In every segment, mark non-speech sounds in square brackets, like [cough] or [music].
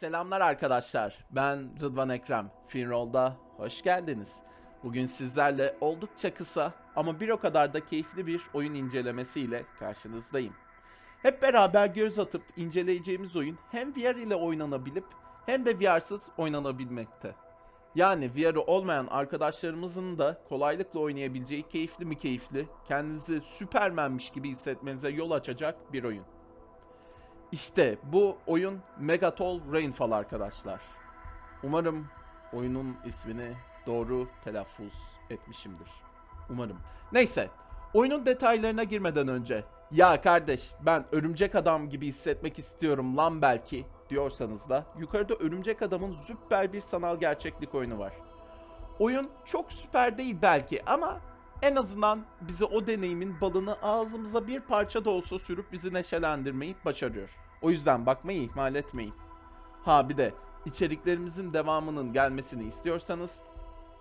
Selamlar arkadaşlar. Ben Rıdvan Ekrem. Finroll'da hoş geldiniz. Bugün sizlerle oldukça kısa ama bir o kadar da keyifli bir oyun incelemesiyle karşınızdayım. Hep beraber göz atıp inceleyeceğimiz oyun hem VR ile oynanabilip hem de VR'sız oynanabilmekte. Yani VR'ı olmayan arkadaşlarımızın da kolaylıkla oynayabileceği keyifli mi keyifli, kendinizi süpermenmiş gibi hissetmenize yol açacak bir oyun. İşte bu oyun Megatol Rainfall arkadaşlar. Umarım oyunun ismini doğru telaffuz etmişimdir. Umarım. Neyse, oyunun detaylarına girmeden önce ya kardeş ben örümcek adam gibi hissetmek istiyorum lan belki diyorsanız da yukarıda örümcek adamın süper bir sanal gerçeklik oyunu var. Oyun çok süper değil belki ama en azından bize o deneyimin balını ağzımıza bir parça da olsa sürüp bizi neşelendirmeyi başarıyor. O yüzden bakmayı ihmal etmeyin. Ha bir de içeriklerimizin devamının gelmesini istiyorsanız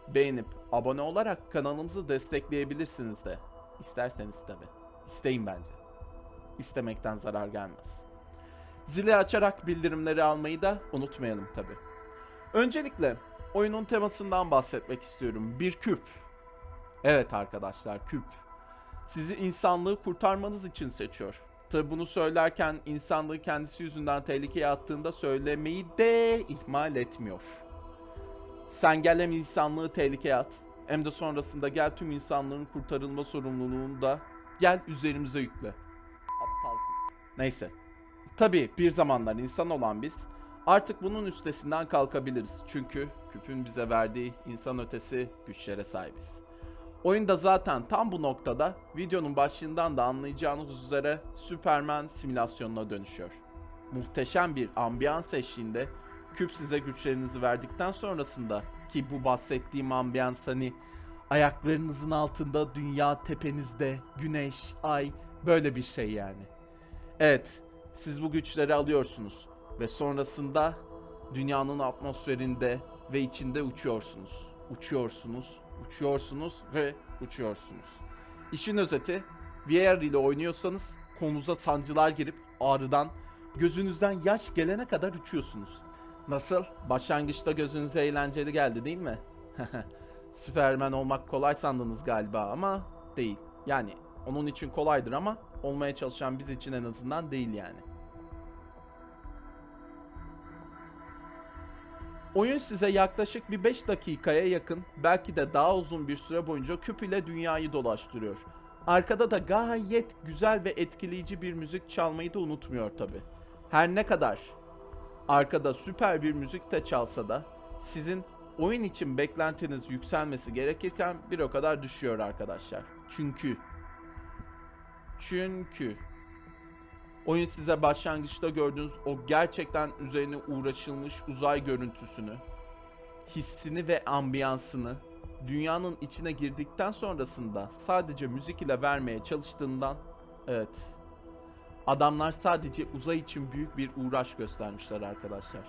beğenip abone olarak kanalımızı destekleyebilirsiniz de. İsterseniz tabi. İsteyin bence. İstemekten zarar gelmez. Zili açarak bildirimleri almayı da unutmayalım tabi. Öncelikle oyunun temasından bahsetmek istiyorum. Bir küp. Evet arkadaşlar küp. Sizi insanlığı kurtarmanız için seçiyor. Tabi bunu söylerken insanlığı kendisi yüzünden tehlikeye attığında söylemeyi de ihmal etmiyor. Sen gel hem insanlığı tehlikeye at hem de sonrasında gel tüm insanlığın kurtarılma sorumluluğunu da gel üzerimize yükle. Aptal küp. Neyse. Tabi bir zamanlar insan olan biz artık bunun üstesinden kalkabiliriz. Çünkü küpün bize verdiği insan ötesi güçlere sahibiz. Oyunda zaten tam bu noktada videonun başlığından da anlayacağınız üzere Superman simülasyonuna dönüşüyor. Muhteşem bir ambiyans eşliğinde küp size güçlerinizi verdikten sonrasında ki bu bahsettiğim ambiyans hani ayaklarınızın altında dünya tepenizde güneş, ay böyle bir şey yani. Evet siz bu güçleri alıyorsunuz ve sonrasında dünyanın atmosferinde ve içinde uçuyorsunuz. Uçuyorsunuz, uçuyorsunuz ve uçuyorsunuz. İşin özeti VR ile oynuyorsanız kolunuza sancılar girip ağrıdan gözünüzden yaş gelene kadar uçuyorsunuz. Nasıl? Başlangıçta gözünüze eğlenceli geldi değil mi? [laughs] Süpermen olmak kolay sandınız galiba ama değil. Yani onun için kolaydır ama olmaya çalışan biz için en azından değil yani. Oyun size yaklaşık bir 5 dakikaya yakın belki de daha uzun bir süre boyunca küp ile dünyayı dolaştırıyor. Arkada da gayet güzel ve etkileyici bir müzik çalmayı da unutmuyor tabi. Her ne kadar arkada süper bir müzik de çalsa da sizin oyun için beklentiniz yükselmesi gerekirken bir o kadar düşüyor arkadaşlar. Çünkü çünkü oyun size başlangıçta gördüğünüz o gerçekten üzerine uğraşılmış uzay görüntüsünü, hissini ve ambiyansını dünyanın içine girdikten sonrasında sadece müzik ile vermeye çalıştığından evet adamlar sadece uzay için büyük bir uğraş göstermişler arkadaşlar.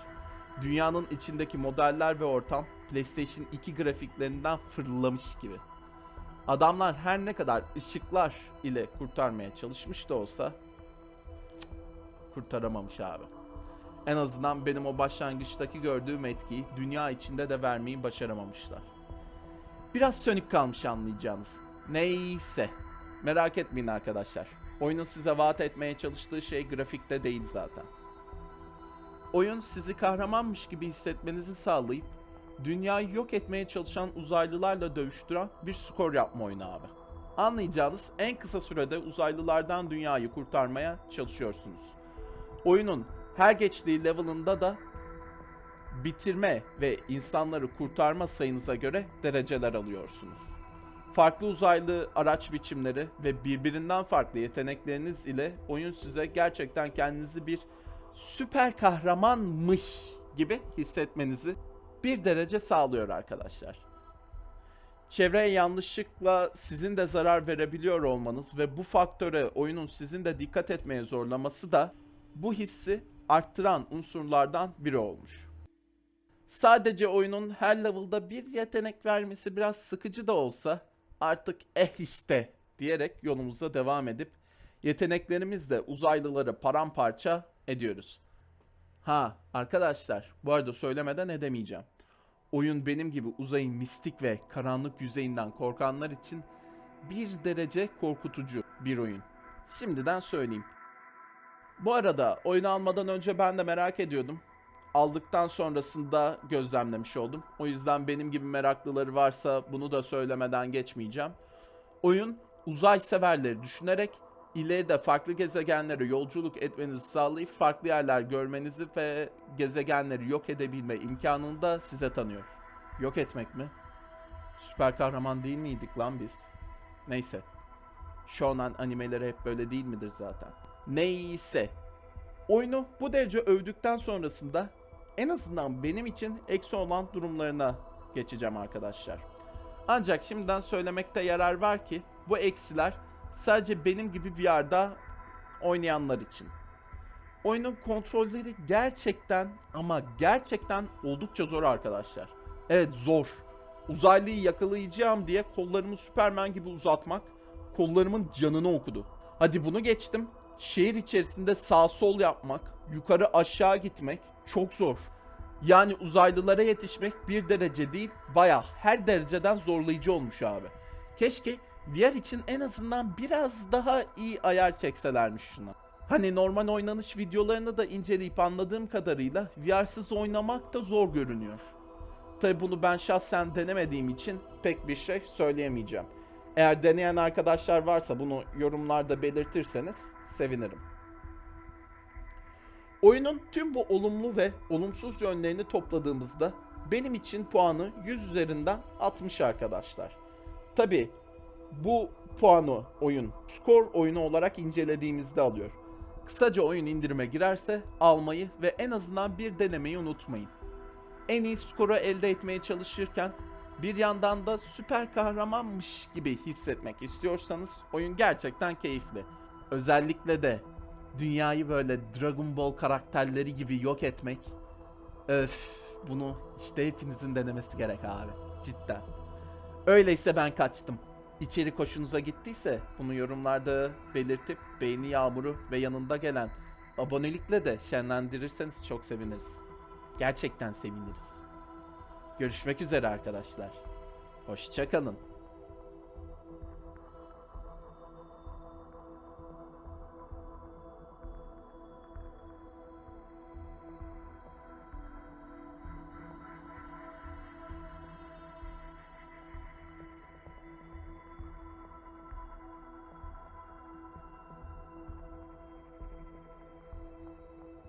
Dünyanın içindeki modeller ve ortam PlayStation 2 grafiklerinden fırlamış gibi. Adamlar her ne kadar ışıklar ile kurtarmaya çalışmış da olsa kurtaramamış abi. En azından benim o başlangıçtaki gördüğüm etkiyi dünya içinde de vermeyi başaramamışlar. Biraz sönük kalmış anlayacağınız. Neyse. Merak etmeyin arkadaşlar. Oyunun size vaat etmeye çalıştığı şey grafikte değil zaten. Oyun sizi kahramanmış gibi hissetmenizi sağlayıp dünyayı yok etmeye çalışan uzaylılarla dövüştüren bir skor yapma oyunu abi. Anlayacağınız en kısa sürede uzaylılardan dünyayı kurtarmaya çalışıyorsunuz. Oyunun her geçtiği level'ında da bitirme ve insanları kurtarma sayınıza göre dereceler alıyorsunuz. Farklı uzaylı araç biçimleri ve birbirinden farklı yetenekleriniz ile oyun size gerçekten kendinizi bir süper kahramanmış gibi hissetmenizi bir derece sağlıyor arkadaşlar. Çevreye yanlışlıkla sizin de zarar verebiliyor olmanız ve bu faktöre oyunun sizin de dikkat etmeye zorlaması da bu hissi arttıran unsurlardan biri olmuş. Sadece oyunun her level'da bir yetenek vermesi biraz sıkıcı da olsa artık eh işte diyerek yolumuza devam edip yeteneklerimizle uzaylıları paramparça ediyoruz. Ha arkadaşlar bu arada söylemeden edemeyeceğim. Oyun benim gibi uzayın mistik ve karanlık yüzeyinden korkanlar için bir derece korkutucu bir oyun. Şimdiden söyleyeyim. Bu arada oyunu almadan önce ben de merak ediyordum. Aldıktan sonrasında gözlemlemiş oldum. O yüzden benim gibi meraklıları varsa bunu da söylemeden geçmeyeceğim. Oyun uzay severleri düşünerek ileride farklı gezegenlere yolculuk etmenizi sağlayıp farklı yerler görmenizi ve gezegenleri yok edebilme imkanını da size tanıyor. Yok etmek mi? Süper kahraman değil miydik lan biz? Neyse. Shonen animeleri hep böyle değil midir zaten? Neyse. Oyunu bu derece övdükten sonrasında en azından benim için eksi olan durumlarına geçeceğim arkadaşlar. Ancak şimdiden söylemekte yarar var ki bu eksiler sadece benim gibi VR'da oynayanlar için. Oyunun kontrolleri gerçekten ama gerçekten oldukça zor arkadaşlar. Evet zor. Uzaylıyı yakalayacağım diye kollarımı Superman gibi uzatmak kollarımın canını okudu. Hadi bunu geçtim. Şehir içerisinde sağ sol yapmak, yukarı aşağı gitmek çok zor. Yani uzaylılara yetişmek bir derece değil, baya her dereceden zorlayıcı olmuş abi. Keşke VR için en azından biraz daha iyi ayar çekselermiş şuna. Hani normal oynanış videolarını da inceleyip anladığım kadarıyla VR'sız oynamak da zor görünüyor. Tabi bunu ben şahsen denemediğim için pek bir şey söyleyemeyeceğim. Eğer deneyen arkadaşlar varsa bunu yorumlarda belirtirseniz sevinirim. Oyunun tüm bu olumlu ve olumsuz yönlerini topladığımızda benim için puanı 100 üzerinden 60 arkadaşlar. Tabi bu puanı oyun skor oyunu olarak incelediğimizde alıyor. Kısaca oyun indirime girerse almayı ve en azından bir denemeyi unutmayın. En iyi skoru elde etmeye çalışırken bir yandan da süper kahramanmış gibi hissetmek istiyorsanız oyun gerçekten keyifli. Özellikle de dünyayı böyle Dragon Ball karakterleri gibi yok etmek. Öf bunu işte hepinizin denemesi gerek abi. Cidden. Öyleyse ben kaçtım. İçerik hoşunuza gittiyse bunu yorumlarda belirtip beğeni yağmuru ve yanında gelen abonelikle de şenlendirirseniz çok seviniriz. Gerçekten seviniriz. Görüşmek üzere arkadaşlar. Hoşçakalın.